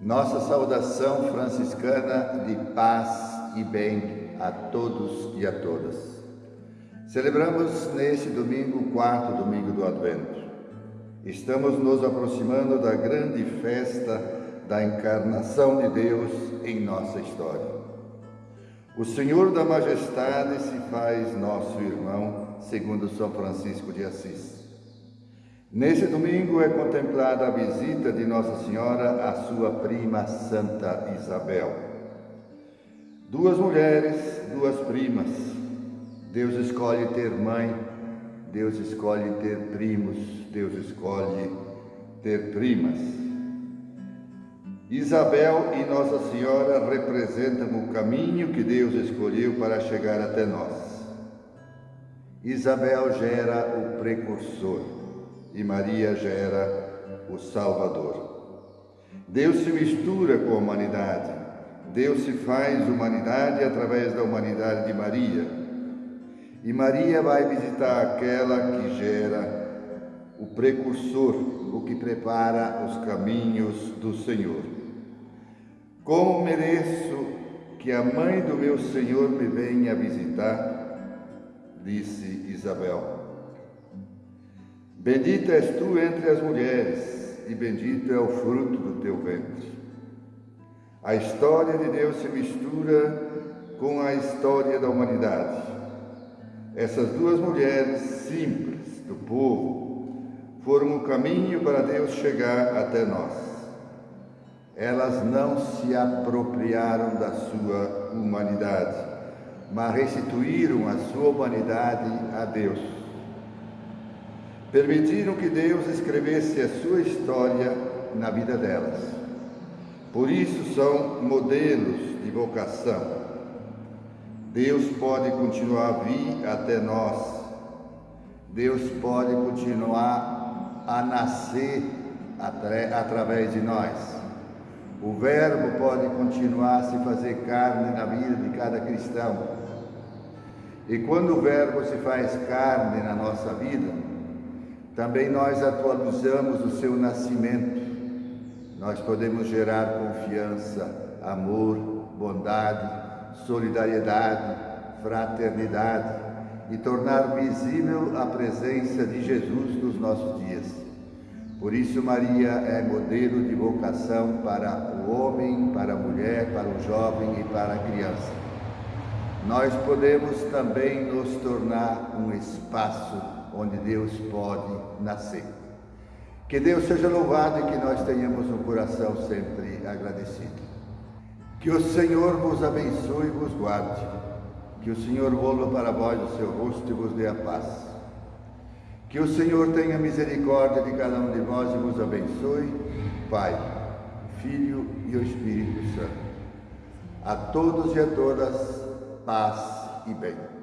Nossa saudação franciscana de paz e bem a todos e a todas. Celebramos neste domingo, quarto domingo do Advento. Estamos nos aproximando da grande festa da encarnação de Deus em nossa história. O Senhor da Majestade se faz nosso irmão, segundo São Francisco de Assis. Nesse domingo é contemplada a visita de Nossa Senhora à sua prima Santa Isabel. Duas mulheres, duas primas. Deus escolhe ter mãe, Deus escolhe ter primos, Deus escolhe ter primas. Isabel e Nossa Senhora representam o caminho que Deus escolheu para chegar até nós. Isabel gera o precursor e Maria gera o Salvador. Deus se mistura com a humanidade. Deus se faz humanidade através da humanidade de Maria. E Maria vai visitar aquela que gera o precursor, o que prepara os caminhos do Senhor. Como mereço que a mãe do meu Senhor me venha visitar? Disse Isabel. Bendita és tu entre as mulheres, e bendito é o fruto do teu ventre. A história de Deus se mistura com a história da humanidade. Essas duas mulheres simples do povo foram o caminho para Deus chegar até nós. Elas não se apropriaram da sua humanidade, mas restituíram a sua humanidade a Deus permitiram que Deus escrevesse a sua história na vida delas. Por isso são modelos de vocação. Deus pode continuar a vir até nós. Deus pode continuar a nascer através de nós. O Verbo pode continuar a se fazer carne na vida de cada cristão. E quando o Verbo se faz carne na nossa vida, também nós atualizamos o seu nascimento. Nós podemos gerar confiança, amor, bondade, solidariedade, fraternidade e tornar visível a presença de Jesus nos nossos dias. Por isso, Maria é modelo de vocação para o homem, para a mulher, para o jovem e para a criança. Nós podemos também nos tornar um espaço onde Deus pode nascer. Que Deus seja louvado e que nós tenhamos um coração sempre agradecido. Que o Senhor vos abençoe e vos guarde. Que o Senhor volva para vós o seu rosto e vos dê a paz. Que o Senhor tenha misericórdia de cada um de vós e vos abençoe, Pai, Filho e o Espírito Santo. A todos e a todas, paz e bem.